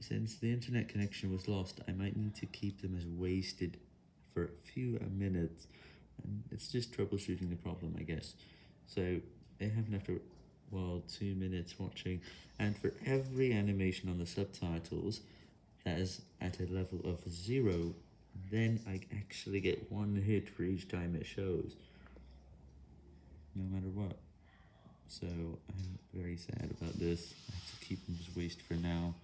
since the internet connection was lost, I might need to keep them as wasted for a few uh, minutes, and it's just troubleshooting the problem, I guess. So, they happened after, well, two minutes watching, and for every animation on the subtitles that is at a level of zero, then I actually get one hit for each time it shows, no matter what. So, I'm very sad about this, I have to keep them as waste for now.